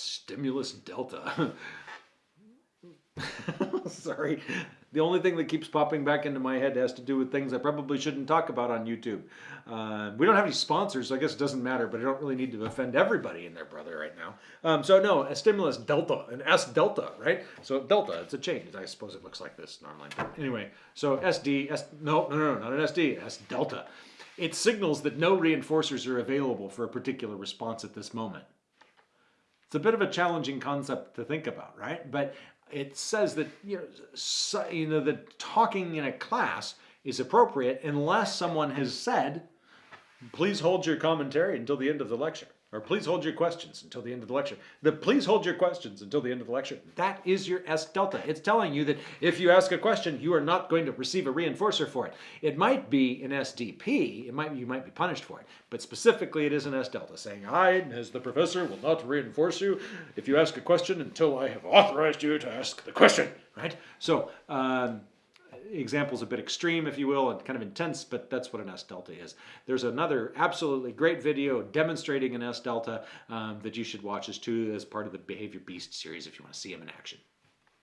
Stimulus delta. Sorry. The only thing that keeps popping back into my head has to do with things I probably shouldn't talk about on YouTube. Uh, we don't have any sponsors, so I guess it doesn't matter, but I don't really need to offend everybody and their brother right now. Um, so, no, a stimulus delta, an S delta, right? So, delta, it's a change. I suppose it looks like this normally. But anyway, so SD, S, no, no, no, not an SD, S delta. It signals that no reinforcers are available for a particular response at this moment. It's a bit of a challenging concept to think about, right? But it says that you know, so, you know that talking in a class is appropriate unless someone has said, please hold your commentary until the end of the lecture. Or please hold your questions until the end of the lecture. The please hold your questions until the end of the lecture. That is your S delta. It's telling you that if you ask a question, you are not going to receive a reinforcer for it. It might be an SDP. It might you might be punished for it, but specifically it is an S delta, saying I, as the professor, will not reinforce you if you ask a question until I have authorized you to ask the question. Right. So. Um, example's a bit extreme, if you will, and kind of intense, but that's what an S delta is. There's another absolutely great video demonstrating an S delta um, that you should watch as too as part of the Behavior Beast series if you want to see them in action.